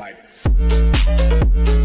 Bye.